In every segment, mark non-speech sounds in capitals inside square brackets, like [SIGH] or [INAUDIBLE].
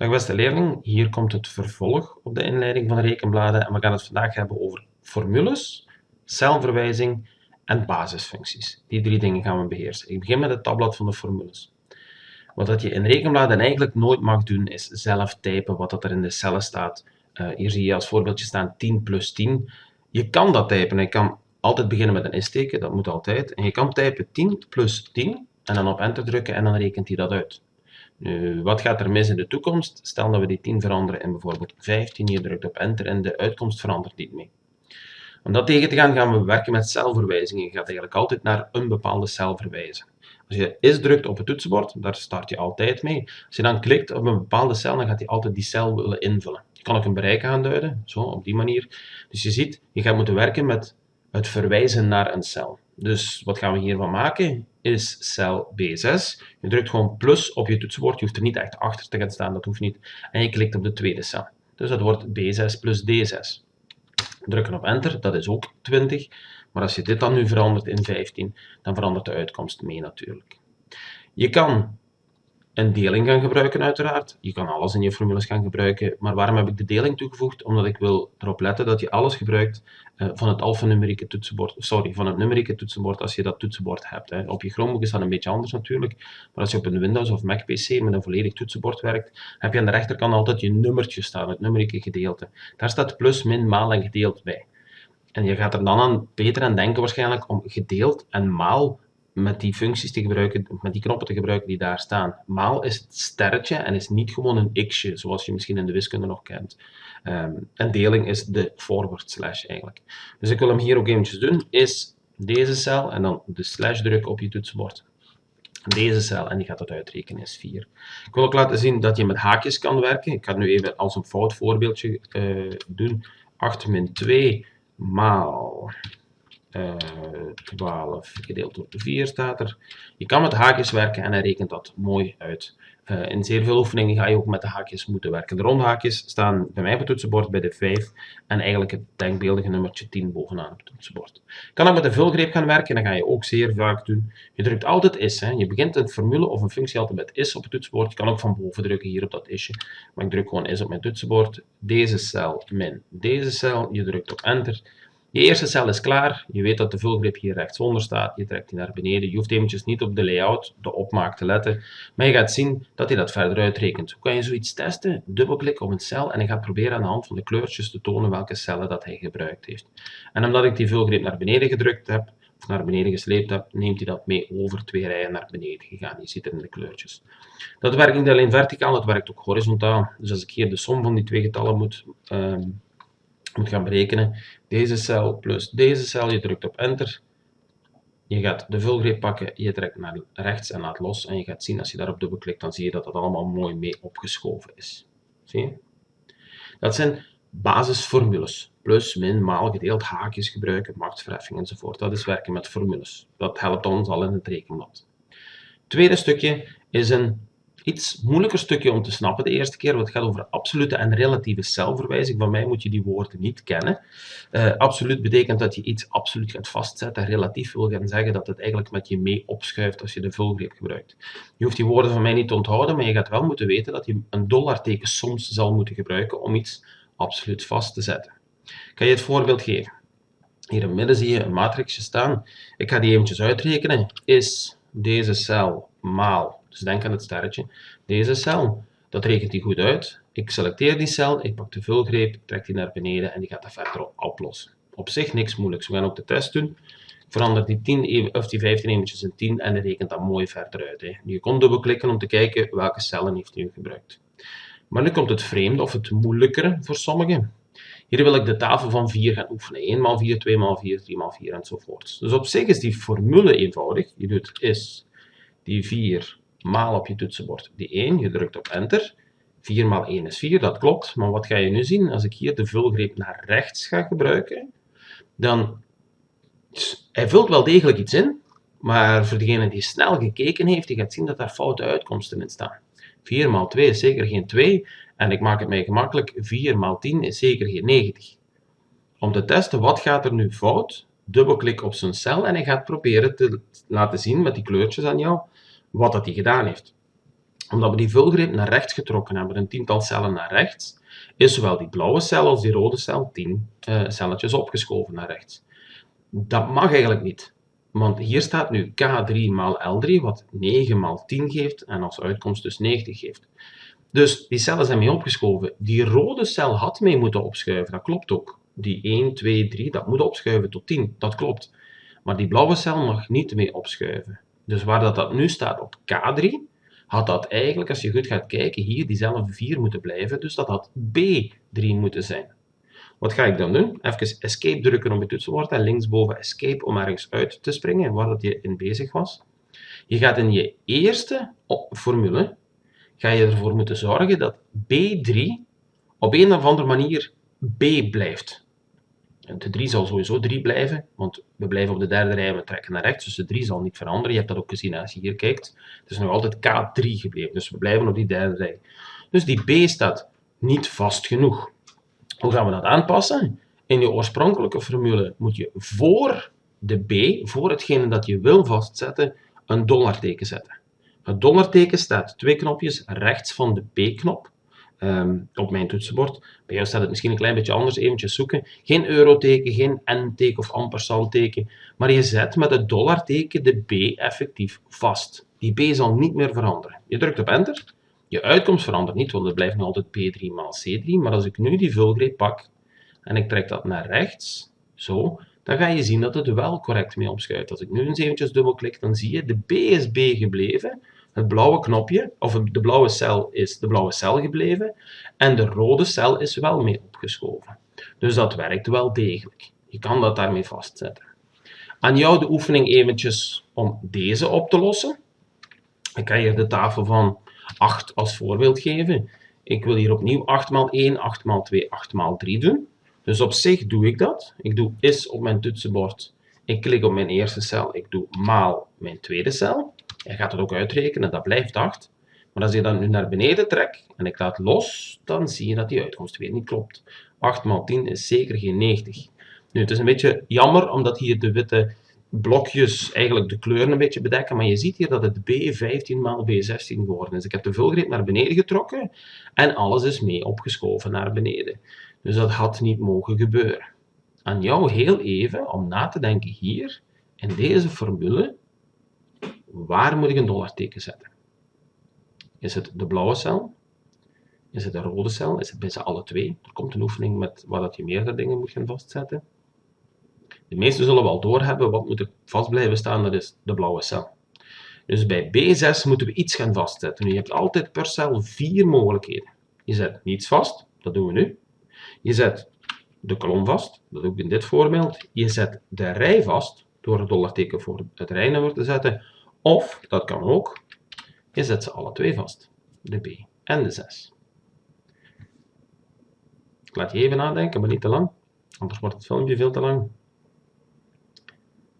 Dag beste leerling, hier komt het vervolg op de inleiding van de rekenbladen en we gaan het vandaag hebben over formules, celverwijzing en basisfuncties. Die drie dingen gaan we beheersen. Ik begin met het tabblad van de formules. Wat dat je in rekenbladen eigenlijk nooit mag doen, is zelf typen wat dat er in de cellen staat. Uh, hier zie je als voorbeeldje staan 10 plus 10. Je kan dat typen. Je kan altijd beginnen met een isteken, dat moet altijd. En je kan typen 10 plus 10 en dan op enter drukken en dan rekent hij dat uit. Nu, wat gaat er mis in de toekomst? Stel dat we die 10 veranderen in bijvoorbeeld 15, je drukt op enter en de uitkomst verandert niet mee. Om dat tegen te gaan, gaan we werken met celverwijzingen. Je gaat eigenlijk altijd naar een bepaalde cel verwijzen. Als je is drukt op het toetsenbord, daar start je altijd mee. Als je dan klikt op een bepaalde cel, dan gaat hij altijd die cel willen invullen. Je kan ook een bereik aanduiden, zo, op die manier. Dus je ziet, je gaat moeten werken met het verwijzen naar een cel. Dus wat gaan we hiervan maken? Is cel B6. Je drukt gewoon plus op je toetsenbord. Je hoeft er niet echt achter te gaan staan, dat hoeft niet. En je klikt op de tweede cel. Dus dat wordt B6 plus D6. Drukken op enter, dat is ook 20. Maar als je dit dan nu verandert in 15, dan verandert de uitkomst mee natuurlijk. Je kan een deling gaan gebruiken uiteraard. Je kan alles in je formules gaan gebruiken, maar waarom heb ik de deling toegevoegd? Omdat ik wil erop letten dat je alles gebruikt uh, van het alfanumerieke toetsenbord, sorry, van het numerieke toetsenbord als je dat toetsenbord hebt. Hè. Op je Chromebook is dat een beetje anders natuurlijk, maar als je op een Windows of Mac PC met een volledig toetsenbord werkt, heb je aan de rechterkant altijd je nummertje staan, het numerieke gedeelte. Daar staat plus, min, maal en gedeeld bij. En je gaat er dan aan beter aan denken waarschijnlijk om gedeeld en maal met die functies te gebruiken, met die knoppen te gebruiken die daar staan. Maal is het sterretje en is niet gewoon een x'je, zoals je misschien in de wiskunde nog kent. Um, en deling is de forward slash eigenlijk. Dus ik wil hem hier ook eventjes doen, is deze cel en dan de slash drukken op je toetsenbord. Deze cel, en die gaat dat uitrekenen, is 4. Ik wil ook laten zien dat je met haakjes kan werken. Ik ga nu even als een fout voorbeeldje uh, doen. 8 min 2 maal 12 eh, gedeeld door 4 staat er. Je kan met haakjes werken en hij rekent dat mooi uit. Uh, in zeer veel oefeningen ga je ook met de haakjes moeten werken. De rondhaakjes staan bij mij op het toetsenbord bij de 5 en eigenlijk het denkbeeldige nummertje 10 bovenaan op het toetsenbord. Je kan ook met de vulgreep gaan werken en dat ga je ook zeer vaak doen. Je drukt altijd is. Hè. Je begint een formule of een functie altijd met is op het toetsenbord. Je kan ook van boven drukken hier op dat isje. Maar ik druk gewoon is op mijn toetsenbord. Deze cel min deze cel. Je drukt op enter. Je eerste cel is klaar. Je weet dat de vulgrip hier rechtsonder staat. Je trekt die naar beneden. Je hoeft eventjes niet op de layout, de opmaak te letten. Maar je gaat zien dat hij dat verder uitrekent. Hoe kan je zoiets testen? Dubbelklik op een cel en je gaat proberen aan de hand van de kleurtjes te tonen welke cellen dat hij gebruikt heeft. En omdat ik die vulgrip naar beneden gedrukt heb, of naar beneden gesleept heb, neemt hij dat mee over twee rijen naar beneden gegaan. Je ziet het in de kleurtjes. Dat werkt niet alleen verticaal, dat werkt ook horizontaal. Dus als ik hier de som van die twee getallen moet... Um, moet gaan berekenen. Deze cel plus deze cel, je drukt op enter. Je gaat de vulgreep pakken, je trekt naar rechts en laat los. En je gaat zien, als je daarop dubbelklikt, dan zie je dat dat allemaal mooi mee opgeschoven is. Zie je? Dat zijn basisformules. Plus, min, maal, gedeeld, haakjes gebruiken, machtsverheffing enzovoort. Dat is werken met formules. Dat helpt ons al in het rekenblad. tweede stukje is een iets moeilijker stukje om te snappen de eerste keer, want het gaat over absolute en relatieve celverwijzing. Van mij moet je die woorden niet kennen. Uh, absoluut betekent dat je iets absoluut gaat vastzetten. Relatief wil gaan zeggen dat het eigenlijk met je mee opschuift als je de vulgreep gebruikt. Je hoeft die woorden van mij niet te onthouden, maar je gaat wel moeten weten dat je een dollarteken soms zal moeten gebruiken om iets absoluut vast te zetten. Kan je het voorbeeld geven. Hier in het midden zie je een matrixje staan. Ik ga die eventjes uitrekenen. Is deze cel maal dus denk aan het sterretje. Deze cel, dat rekent hij goed uit. Ik selecteer die cel, ik pak de vulgreep, trek die naar beneden en die gaat dat verder oplossen. Op zich niks moeilijks. We gaan ook de test doen. Verander die, 10, of die 15 eventjes in 10 en rekent dat mooi verder uit. Hè. Je kon dubbelklikken om te kijken welke cellen heeft hij gebruikt. Maar nu komt het vreemde of het moeilijkere voor sommigen. Hier wil ik de tafel van 4 gaan oefenen. 1 x 4, 2 x 4, 3 x 4 enzovoort. Dus op zich is die formule eenvoudig. Je doet is die 4 maal op je toetsenbord. Die 1, je drukt op enter. 4 maal 1 is 4, dat klopt. Maar wat ga je nu zien? Als ik hier de vulgreep naar rechts ga gebruiken, dan... Hij vult wel degelijk iets in, maar voor degene die snel gekeken heeft, die gaat zien dat daar foute uitkomsten in staan. 4 maal 2 is zeker geen 2, en ik maak het mij gemakkelijk, 4 maal 10 is zeker geen 90. Om te testen wat gaat er nu fout, dubbelklik op zijn cel en hij gaat proberen te laten zien met die kleurtjes aan jou wat dat hij gedaan heeft. omdat we die vulgreep naar rechts getrokken hebben, een tiental cellen naar rechts, is zowel die blauwe cel als die rode cel 10 uh, eh, celletjes opgeschoven naar rechts. Dat mag eigenlijk niet. Want hier staat nu K3 maal L3, wat 9 maal 10 geeft en als uitkomst dus 90 geeft. Dus die cellen zijn mee opgeschoven. Die rode cel had mee moeten opschuiven, dat klopt ook. Die 1, 2, 3, dat moet opschuiven tot 10, dat klopt. Maar die blauwe cel mag niet mee opschuiven. Dus waar dat, dat nu staat op K3, had dat eigenlijk, als je goed gaat kijken, hier diezelfde 4 moeten blijven. Dus dat had B3 moeten zijn. Wat ga ik dan doen? Even escape drukken op je toetsenbord en linksboven escape om ergens uit te springen waar dat je in bezig was. Je gaat in je eerste formule ga je ervoor moeten zorgen dat B3 op een of andere manier B blijft. De 3 zal sowieso 3 blijven, want we blijven op de derde rij en we trekken naar rechts, dus de 3 zal niet veranderen. Je hebt dat ook gezien als je hier kijkt. Het is nog altijd K3 gebleven, dus we blijven op die derde rij. Dus die B staat niet vast genoeg. Hoe gaan we dat aanpassen? In je oorspronkelijke formule moet je voor de B, voor hetgene dat je wil vastzetten, een dollarteken zetten. Het dollarteken staat twee knopjes rechts van de B-knop um, op mijn toetsenbord. Bij jou staat het misschien een klein beetje anders, eventjes zoeken. Geen euroteken, geen n-teken of ampersandteken, maar je zet met het dollarteken de B effectief vast. Die B zal niet meer veranderen. Je drukt op enter, je uitkomst verandert niet, want het blijft nog altijd P3 maal C3, maar als ik nu die vulgreep pak en ik trek dat naar rechts, zo, dan ga je zien dat het wel correct mee opschuift. Als ik nu eens eventjes dubbelklik, dan zie je de B is B gebleven, het blauwe knopje, of de blauwe cel is de blauwe cel gebleven en de rode cel is wel mee opgeschoven. Dus dat werkt wel degelijk. Je kan dat daarmee vastzetten. Aan jou de oefening eventjes om deze op te lossen. Ik ga hier de tafel van 8 als voorbeeld geven. Ik wil hier opnieuw 8 x 1, 8 x 2, 8 x 3 doen. Dus op zich doe ik dat. Ik doe is op mijn toetsenbord. Ik klik op mijn eerste cel. Ik doe maal mijn tweede cel. Je gaat het ook uitrekenen, dat blijft 8. Maar als je dat nu naar beneden trekt en ik laat los, dan zie je dat die uitkomst weer niet klopt. 8 x 10 is zeker geen 90. Nu, het is een beetje jammer, omdat hier de witte blokjes eigenlijk de kleuren een beetje bedekken, maar je ziet hier dat het B15 maal B16 geworden is. Ik heb de vulgreep naar beneden getrokken en alles is mee opgeschoven naar beneden. Dus dat had niet mogen gebeuren. Aan jou heel even om na te denken hier, in deze formule, waar moet ik een dollarteken zetten? Is het de blauwe cel? Is het de rode cel? Is het bij ze alle twee? Er komt een oefening met waar dat je meerdere dingen moet gaan vastzetten. De meesten zullen wel doorhebben wat moet er vast blijven staan, dat is de blauwe cel. Dus bij B6 moeten we iets gaan vastzetten. Nu, je hebt altijd per cel vier mogelijkheden. Je zet niets vast, dat doen we nu. Je zet de kolom vast, dat doe ik in dit voorbeeld. Je zet de rij vast, door het dollarteken voor het rijnummer te zetten. Of, dat kan ook, je zet ze alle twee vast. De B en de 6. Ik laat je even nadenken, maar niet te lang. Anders wordt het filmpje veel te lang.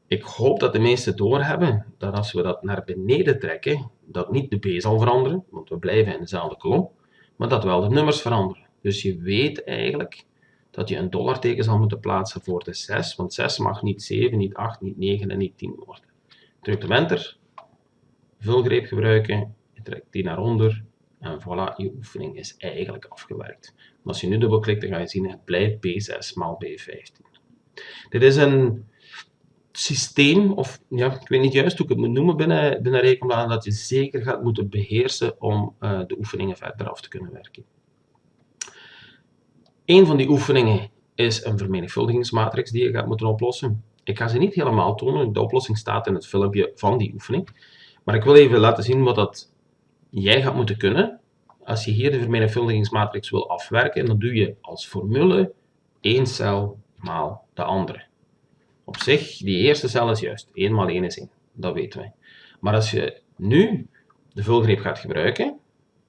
Ik hoop dat de meesten doorhebben dat als we dat naar beneden trekken, dat niet de B zal veranderen, want we blijven in dezelfde kolom, maar dat wel de nummers veranderen. Dus je weet eigenlijk dat je een dollarteken zal moeten plaatsen voor de 6, want 6 mag niet 7, niet 8, niet 9 en niet 10 worden. Druk op enter, vulgreep gebruiken, je trekt die naar onder en voilà, je oefening is eigenlijk afgewerkt. Als je nu dubbelklikt, dan ga je zien het blijft B6 maal B15. Dit is een systeem, of ja, ik weet niet juist hoe ik het moet noemen binnen, binnen rekenplanen, dat je zeker gaat moeten beheersen om uh, de oefeningen verder af te kunnen werken. Een van die oefeningen is een vermenigvuldigingsmatrix die je gaat moeten oplossen. Ik ga ze niet helemaal tonen, de oplossing staat in het filmpje van die oefening. Maar ik wil even laten zien wat dat jij gaat moeten kunnen als je hier de vermenigvuldigingsmatrix wil afwerken. Dan doe je als formule één cel maal de andere. Op zich, die eerste cel is juist. 1 maal 1 is 1. Dat weten wij. Maar als je nu de vulgreep gaat gebruiken,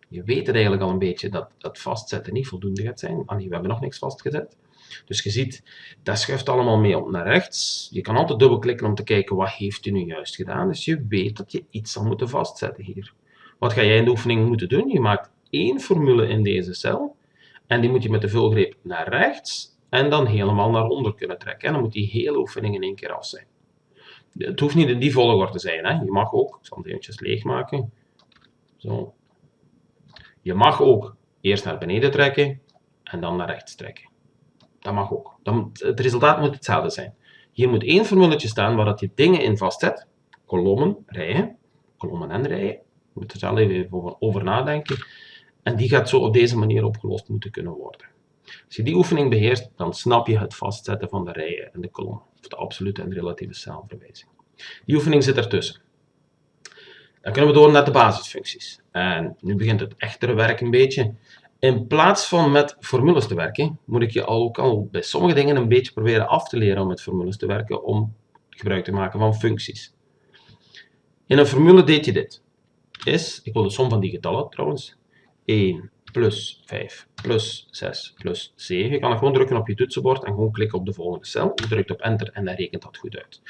je weet het eigenlijk al een beetje dat dat vastzetten niet voldoende gaat zijn. Ah, we hebben nog niks vastgezet. Dus je ziet, dat schuift allemaal mee op naar rechts. Je kan altijd dubbelklikken om te kijken wat heeft u nu juist gedaan. Dus je weet dat je iets zal moeten vastzetten hier. Wat ga jij in de oefening moeten doen? Je maakt één formule in deze cel. En die moet je met de vulgreep naar rechts en dan helemaal naar onder kunnen trekken. En dan moet die hele oefening in één keer af zijn. Het hoeft niet in die volgorde te zijn. Hè. Je mag ook, ik zal het eventjes leegmaken. Zo. Je mag ook eerst naar beneden trekken en dan naar rechts trekken. Dat mag ook. Dan, het resultaat moet hetzelfde zijn. Hier moet één formuletje staan waar dat je dingen in vastzet. Kolommen, rijen, kolommen en rijen. Je moet er zelf even over nadenken. En die gaat zo op deze manier opgelost moeten kunnen worden. Als je die oefening beheerst, dan snap je het vastzetten van de rijen en de kolommen. Of de absolute en relatieve celverwijzing. Die oefening zit ertussen. Dan kunnen we door naar de basisfuncties. En nu begint het echtere werk een beetje. In plaats van met formules te werken, moet ik je ook al bij sommige dingen een beetje proberen af te leren om met formules te werken, om gebruik te maken van functies. In een formule deed je dit. Is, ik wil de som van die getallen trouwens, 1 plus 5 plus 6 plus 7. Je kan gewoon drukken op je toetsenbord en gewoon klikken op de volgende cel. Je drukt op enter en dan rekent dat goed uit.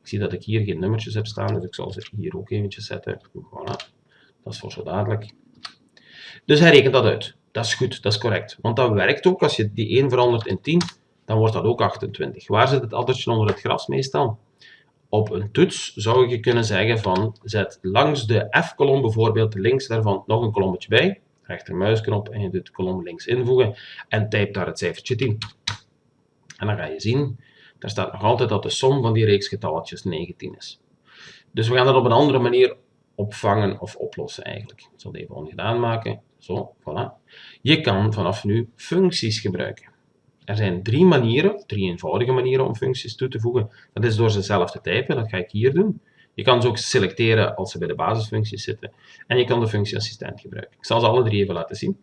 Ik zie dat ik hier geen nummertjes heb staan, dus ik zal ze hier ook eventjes zetten. Voilà. Dat is voor zo dadelijk. Dus hij rekent dat uit. Dat is goed, dat is correct. Want dat werkt ook. Als je die 1 verandert in 10, dan wordt dat ook 28. Waar zit het addertje onder het gras meestal? Op een toets zou je kunnen zeggen van, zet langs de F-kolom bijvoorbeeld links daarvan nog een kolommetje bij. Rechtermuisknop en je doet de kolom links invoegen en type daar het cijfertje 10. En dan ga je zien, daar staat nog altijd dat de som van die reeks getalletjes 19 is. Dus we gaan dat op een andere manier opvangen of oplossen eigenlijk. Ik zal het even ongedaan maken. Zo, voilà. Je kan vanaf nu functies gebruiken. Er zijn drie manieren, drie eenvoudige manieren om functies toe te voegen. Dat is door ze zelf te typen, dat ga ik hier doen. Je kan ze ook selecteren als ze bij de basisfuncties zitten. En je kan de functieassistent gebruiken. Ik zal ze alle drie even laten zien.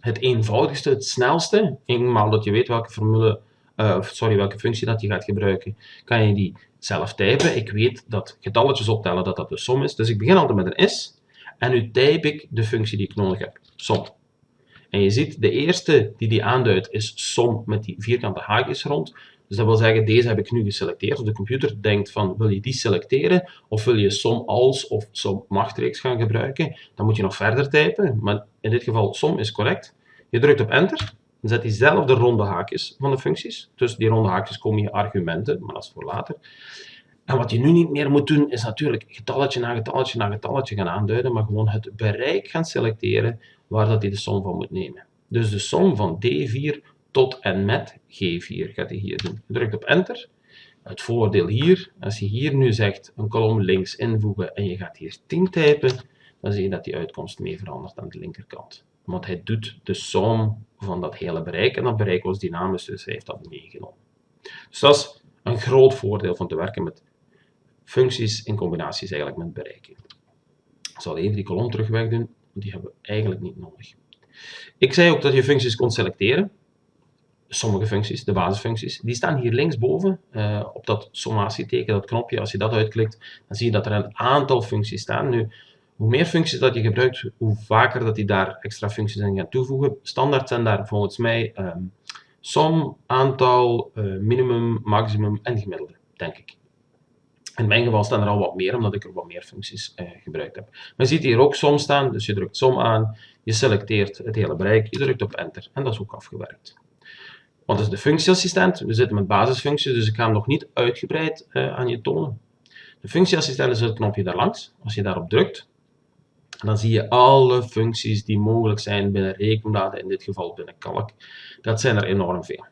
Het eenvoudigste, het snelste, eenmaal dat je weet welke formule, uh, sorry, welke functie dat je gaat gebruiken, kan je die zelf typen. Ik weet dat getalletjes optellen dat dat de som is. Dus ik begin altijd met een is. En nu type ik de functie die ik nodig heb. Som. En je ziet, de eerste die die aanduidt is som met die vierkante haakjes rond. Dus dat wil zeggen, deze heb ik nu geselecteerd. Dus de computer denkt van, wil je die selecteren? Of wil je som als of som machtreeks gaan gebruiken? Dan moet je nog verder typen. Maar in dit geval, som is correct. Je drukt op enter. Zet diezelfde ronde haakjes van de functies. Tussen die ronde haakjes komen je argumenten, maar dat is voor later. En wat je nu niet meer moet doen, is natuurlijk getalletje na getalletje na getalletje gaan aanduiden, maar gewoon het bereik gaan selecteren waar dat hij de som van moet nemen. Dus de som van D4 tot en met G4 gaat hij hier doen. Je drukt op enter. Het voordeel hier, als je hier nu zegt een kolom links invoegen en je gaat hier 10 typen, dan zie je dat die uitkomst mee verandert aan de linkerkant. Want hij doet de som van dat hele bereik en dat bereik was dynamisch, dus hij heeft dat meegenomen. Dus dat is een groot voordeel van te werken met functies in combinaties eigenlijk met bereiken. Ik zal even die kolom terug wegdoen, want die hebben we eigenlijk niet nodig. Ik zei ook dat je functies kon selecteren. Sommige functies, de basisfuncties, die staan hier linksboven uh, op dat sommatieteken, dat knopje. Als je dat uitklikt, dan zie je dat er een aantal functies staan. Nu, hoe meer functies dat je gebruikt, hoe vaker dat die daar extra functies aan gaan toevoegen. Standaard zijn daar volgens mij um, som, aantal, uh, minimum, maximum en gemiddelde, denk ik. In mijn geval staan er al wat meer, omdat ik er wat meer functies eh, gebruikt heb. Je ziet hier ook som staan, dus je drukt som aan, je selecteert het hele bereik, je drukt op enter en dat is ook afgewerkt. Wat is de functieassistent? We zitten met basisfuncties, dus ik ga hem nog niet uitgebreid uh, aan je tonen. De functieassistent is het knopje daar langs. Als je daarop drukt, dan zie je alle functies die mogelijk zijn binnen rekenbladen, in dit geval binnen kalk. Dat zijn er enorm veel.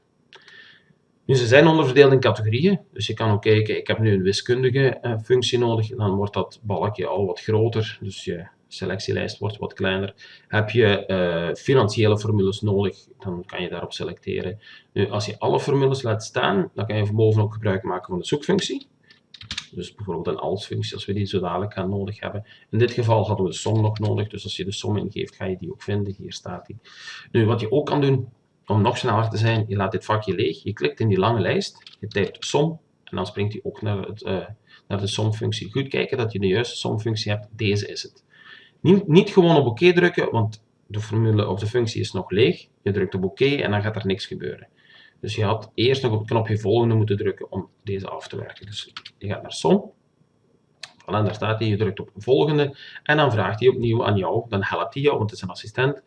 Nu, ze zijn onderverdeeld in categorieën, dus je kan ook kijken, ik heb nu een wiskundige eh, functie nodig, dan wordt dat balkje al wat groter, dus je selectielijst wordt wat kleiner. Heb je uh, financiële formules nodig, dan kan je daarop selecteren. Nu, als je alle formules laat staan, dan kan je van boven ook gebruik maken van de zoekfunctie. Dus bijvoorbeeld een als-functie, als we die zo dadelijk gaan nodig hebben. In dit geval hadden we de som nog nodig, dus als je de som ingeeft, ga je die ook vinden. Hier staat die. Nu, wat je ook kan doen, om nog sneller te zijn, je laat dit vakje leeg, je klikt in die lange lijst, je typt som en dan springt hij ook naar, het, uh, naar de somfunctie. Goed kijken dat je de juiste somfunctie hebt, deze is het. Niet, niet gewoon op oké drukken, want de formule of de functie is nog leeg. Je drukt op oké en dan gaat er niks gebeuren. Dus je had eerst nog op het knopje volgende moeten drukken om deze af te werken. Dus je gaat naar som. Voilà, daar staat hij, je drukt op volgende en dan vraagt hij opnieuw aan jou, dan helpt hij jou, want het is een assistent,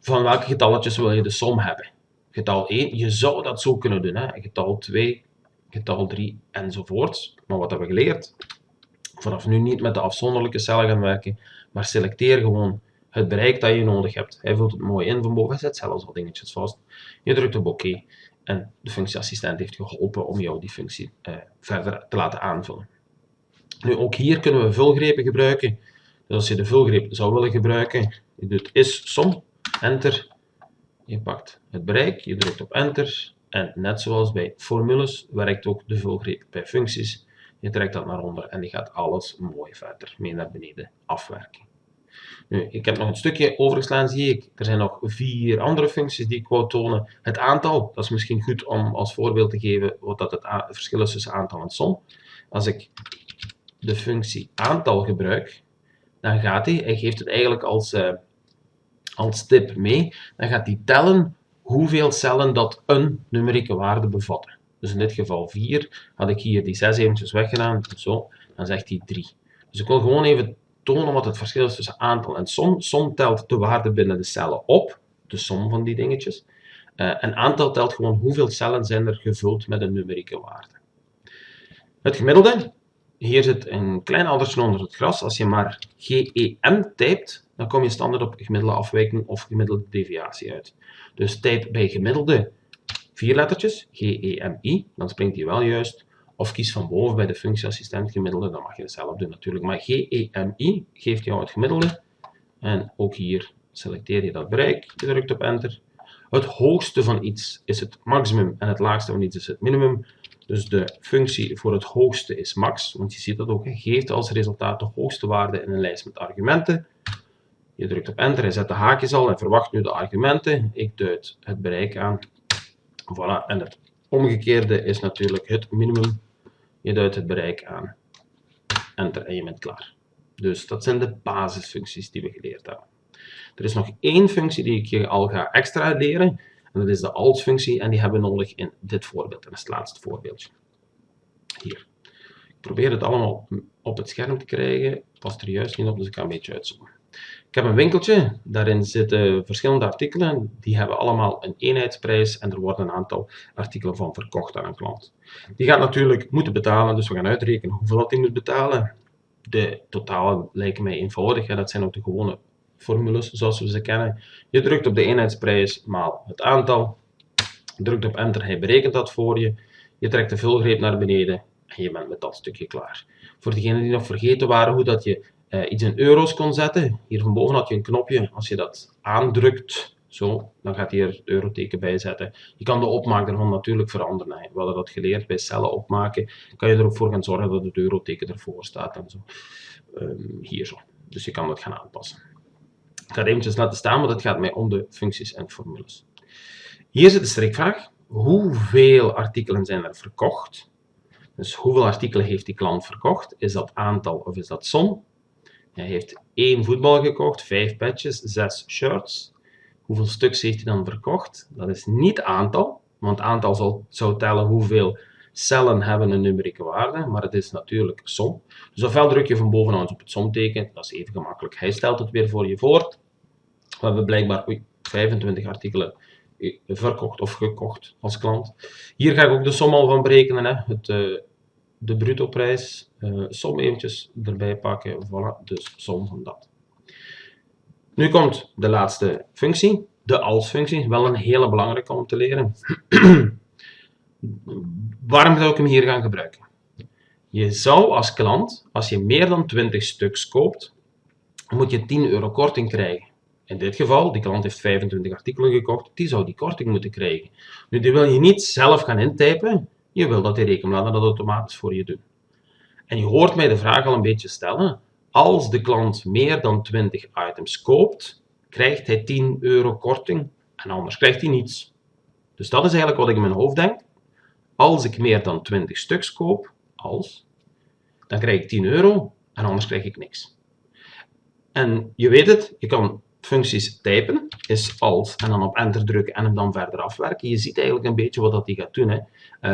van welke getalletjes wil je de som hebben. Getal 1, je zou dat zo kunnen doen. Hè? Getal 2, getal 3 enzovoort. Maar wat hebben we geleerd? Vanaf nu niet met de afzonderlijke cellen gaan werken, maar selecteer gewoon het bereik dat je nodig hebt. Hij vult het mooi in van boven, hij zet zelfs al dingetjes vast. Je drukt op oké en de functieassistent heeft geholpen om jou die functie uh, verder te laten aanvullen. Nu, ook hier kunnen we vulgrepen gebruiken. Dus als je de vulgreep zou willen gebruiken, je doet is som, enter, je pakt het bereik, je drukt op enter en net zoals bij formules werkt ook de vulgreep bij functies. Je trekt dat naar onder en die gaat alles mooi verder mee naar beneden afwerken. Ik heb nog een stukje overgeslaan, zie ik. Er zijn nog vier andere functies die ik wou tonen. Het aantal, dat is misschien goed om als voorbeeld te geven wat dat het verschil is tussen aantal en som. Als ik de functie aantal gebruik, dan gaat hij, hij geeft het eigenlijk als, uh, als tip mee, dan gaat hij tellen hoeveel cellen dat een numerieke waarde bevatten. Dus in dit geval 4, had ik hier die 6 eventjes weggedaan, zo, dan zegt hij 3. Dus ik wil gewoon even tonen wat het verschil is tussen aantal en som. Som telt de waarde binnen de cellen op, de som van die dingetjes. Uh, en aantal telt gewoon hoeveel cellen zijn er gevuld met een numerieke waarde. Het gemiddelde, hier zit een klein addertje onder het gras. Als je maar GEM typt, dan kom je standaard op gemiddelde afwijking of gemiddelde deviatie uit. Dus typ bij gemiddelde vier lettertjes, G-E-M-I, dan springt hij wel juist. Of kies van boven bij de functieassistent gemiddelde, dan mag je het zelf doen natuurlijk. Maar G-E-M-I geeft jou het gemiddelde. En ook hier selecteer je dat bereik, je drukt op enter. Het hoogste van iets is het maximum en het laagste van iets is het minimum. Dus de functie voor het hoogste is max, want je ziet dat ook, geeft als resultaat de hoogste waarde in een lijst met argumenten. Je drukt op enter, hij zet de haakjes al en verwacht nu de argumenten. Ik duid het bereik aan. Voilà, en het omgekeerde is natuurlijk het minimum. Je duidt het bereik aan. Enter en je bent klaar. Dus dat zijn de basisfuncties die we geleerd hebben. Er is nog één functie die ik je al ga extra leren. En dat is de als-functie en die hebben we nodig in dit voorbeeld. En dat is het laatste voorbeeldje. Hier. Ik probeer het allemaal op het scherm te krijgen. Past er juist niet op, dus ik ga een beetje uitzoomen. Ik heb een winkeltje, daarin zitten verschillende artikelen, die hebben allemaal een eenheidsprijs en er worden een aantal artikelen van verkocht aan een klant. Die gaat natuurlijk moeten betalen, dus we gaan uitrekenen hoeveel dat hij moet betalen. De totalen lijken mij eenvoudig, dat zijn ook de gewone formules zoals we ze kennen. Je drukt op de eenheidsprijs maal het aantal, drukt op enter, hij berekent dat voor je, je trekt de vulgreep naar beneden en je bent met dat stukje klaar. Voor degenen die nog vergeten waren hoe dat je uh, iets in euro's kon zetten. Hier van boven had je een knopje. Als je dat aandrukt, zo, dan gaat hier het euroteken bij zetten. Je kan de opmaak ervan natuurlijk veranderen. We hadden dat geleerd bij cellen opmaken. Kan je er ook voor gaan zorgen dat het euroteken ervoor staat en zo. Um, hier zo. Dus je kan dat gaan aanpassen. Ik ga het eventjes laten staan, want het gaat mij om de functies en formules. Hier zit de strikvraag. Hoeveel artikelen zijn er verkocht? Dus hoeveel artikelen heeft die klant verkocht? Is dat aantal of is dat som? Hij heeft één voetbal gekocht, vijf patches, zes shirts. Hoeveel stuks heeft hij dan verkocht? Dat is niet aantal, want aantal zal, zou tellen hoeveel cellen hebben een numerieke waarde, maar het is natuurlijk som. Dus ofwel druk je van bovenaan op het somteken, dat is even gemakkelijk. Hij stelt het weer voor je voor. We hebben blijkbaar oei, 25 artikelen verkocht of gekocht als klant. Hier ga ik ook de som al van berekenen. Hè. Het, uh, de bruto prijs, uh, som eventjes erbij pakken, voilà, dus som van dat. Nu komt de laatste functie, de als-functie, wel een hele belangrijke om te leren. [CLEARS THROAT] Waarom zou ik hem hier gaan gebruiken? Je zou als klant, als je meer dan 20 stuks koopt, moet je 10 euro korting krijgen. In dit geval, die klant heeft 25 artikelen gekocht, die zou die korting moeten krijgen. Nu, die wil je niet zelf gaan intypen, je wil dat die rekenbladen dat automatisch voor je doen. En je hoort mij de vraag al een beetje stellen. Als de klant meer dan 20 items koopt, krijgt hij 10 euro korting en anders krijgt hij niets. Dus dat is eigenlijk wat ik in mijn hoofd denk. Als ik meer dan 20 stuks koop, als, dan krijg ik 10 euro en anders krijg ik niks. En je weet het, je kan functies typen, is als, en dan op enter drukken en hem dan verder afwerken. Je ziet eigenlijk een beetje wat dat hij gaat doen. Hè.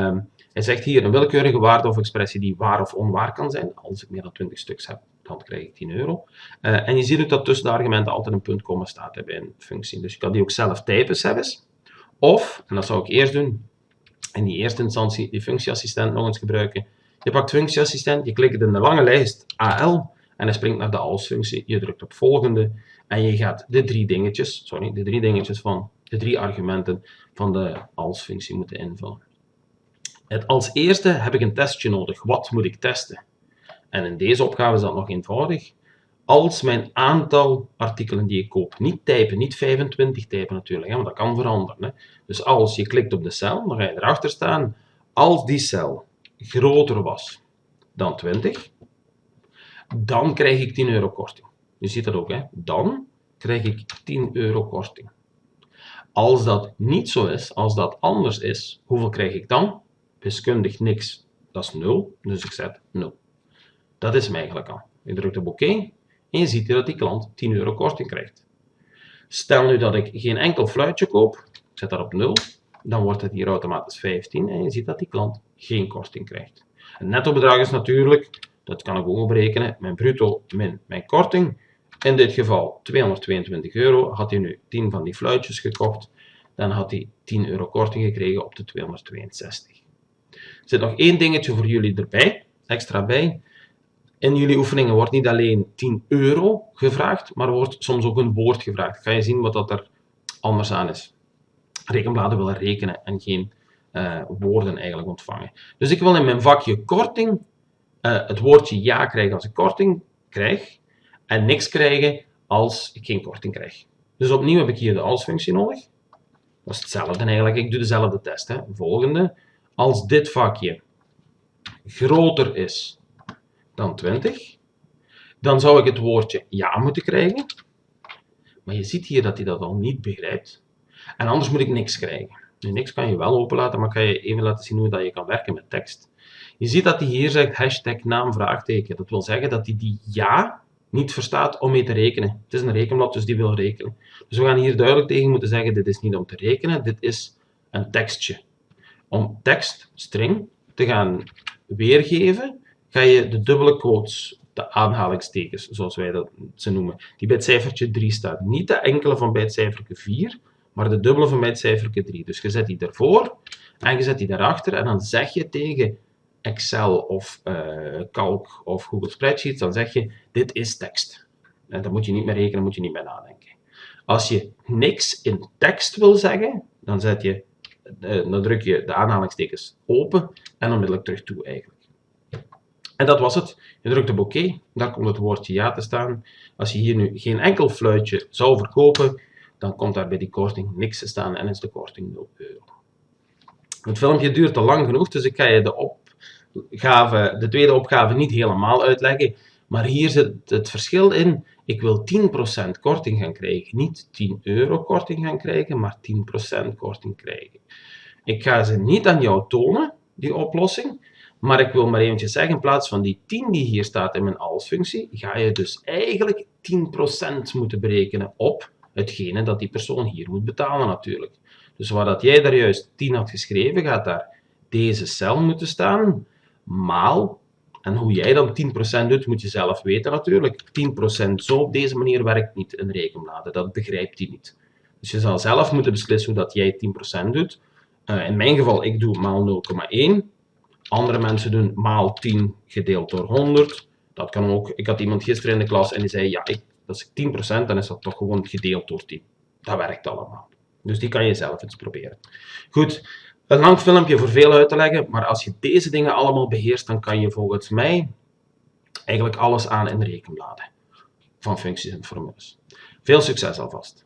Um, hij zegt hier een willekeurige waarde of expressie die waar of onwaar kan zijn. Als ik meer dan 20 stuks heb, dan krijg ik 10 euro. Uh, en je ziet ook dat tussen de argumenten altijd een punt komma staat bij een functie. Dus je kan die ook zelf typen zelfs. Of, en dat zou ik eerst doen, in die eerste instantie die functieassistent nog eens gebruiken. Je pakt functieassistent, je klikt in de lange lijst AL en hij springt naar de als-functie. Je drukt op volgende en je gaat de drie dingetjes, sorry, de drie dingetjes van de drie argumenten van de als-functie moeten invullen. Het als eerste heb ik een testje nodig. Wat moet ik testen? En in deze opgave is dat nog eenvoudig. Als mijn aantal artikelen die ik koop, niet typen, niet 25 typen natuurlijk, hè, want dat kan veranderen. Hè. Dus als je klikt op de cel, dan ga je erachter staan, als die cel groter was dan 20, dan krijg ik 10 euro korting. Je ziet dat ook, hè? dan krijg ik 10 euro korting. Als dat niet zo is, als dat anders is, hoeveel krijg ik dan? Wiskundig niks, dat is 0, dus ik zet 0. Dat is hem eigenlijk al. Je drukt op oké en je ziet dat die klant 10 euro korting krijgt. Stel nu dat ik geen enkel fluitje koop, ik zet dat op 0, dan wordt het hier automatisch 15 en je ziet dat die klant geen korting krijgt. Het netto bedrag is natuurlijk, dat kan ik ook berekenen, mijn bruto min mijn korting. In dit geval 222 euro. Had hij nu 10 van die fluitjes gekocht, dan had hij 10 euro korting gekregen op de 262. Er zit nog één dingetje voor jullie erbij, extra bij. In jullie oefeningen wordt niet alleen 10 euro gevraagd, maar wordt soms ook een woord gevraagd. Ga je zien wat dat er anders aan is. Rekenbladen willen rekenen en geen uh, woorden eigenlijk ontvangen. Dus ik wil in mijn vakje korting uh, het woordje ja krijgen als ik korting krijg en niks krijgen als ik geen korting krijg. Dus opnieuw heb ik hier de als-functie nodig. Dat is hetzelfde eigenlijk, ik doe dezelfde test. Hè. Volgende, als dit vakje groter is dan 20, dan zou ik het woordje ja moeten krijgen. Maar je ziet hier dat hij dat al niet begrijpt. En anders moet ik niks krijgen. Niks kan je wel openlaten, maar kan je even laten zien hoe dat je kan werken met tekst. Je ziet dat hij hier zegt hashtag naam vraagteken. Dat wil zeggen dat hij die ja niet verstaat om mee te rekenen. Het is een rekenblad, dus die wil rekenen. Dus we gaan hier duidelijk tegen moeten zeggen, dit is niet om te rekenen, dit is een tekstje. Om tekst, string, te gaan weergeven, ga je de dubbele quotes, de aanhalingstekens, zoals wij dat ze noemen, die bij het cijfertje 3 staat. Niet de enkele van bij het cijfertje 4, maar de dubbele van bij het cijfertje 3. Dus je zet die ervoor en je zet die daarachter en dan zeg je tegen Excel of uh, Calc of Google Spreadsheets, dan zeg je, dit is tekst. En dan moet je niet meer rekenen, moet je niet meer nadenken. Als je niks in tekst wil zeggen, dan, zet je, uh, dan druk je de aanhalingstekens open en onmiddellijk terug toe eigenlijk. En dat was het. Je drukt op oké, daar komt het woordje ja te staan. Als je hier nu geen enkel fluitje zou verkopen, dan komt daar bij die korting niks te staan en is de korting 0 euro. Het filmpje duurt te lang genoeg, dus ik ga je de op opgave, de tweede opgave niet helemaal uitleggen. Maar hier zit het verschil in. Ik wil 10% korting gaan krijgen. Niet 10 euro korting gaan krijgen, maar 10% korting krijgen. Ik ga ze niet aan jou tonen, die oplossing. Maar ik wil maar eventjes zeggen, in plaats van die 10 die hier staat in mijn als-functie, ga je dus eigenlijk 10% moeten berekenen op hetgene dat die persoon hier moet betalen natuurlijk. Dus waar dat jij daar juist 10 had geschreven, gaat daar deze cel moeten staan maal, en hoe jij dan 10% doet, moet je zelf weten natuurlijk. 10% zo op deze manier werkt niet in rekenbladen, dat begrijpt hij niet. Dus je zal zelf moeten beslissen hoe dat jij 10% doet. Uh, in mijn geval, ik doe maal 0,1. Andere mensen doen maal 10 gedeeld door 100. Dat kan ook. Ik had iemand gisteren in de klas en die zei, ja, ik, als ik 10%, dan is dat toch gewoon gedeeld door 10. Dat werkt allemaal. Dus die kan je zelf eens proberen. Goed, een lang filmpje voor veel uit te leggen, maar als je deze dingen allemaal beheerst, dan kan je volgens mij eigenlijk alles aan in de rekenbladen van functies en formules. Veel succes alvast!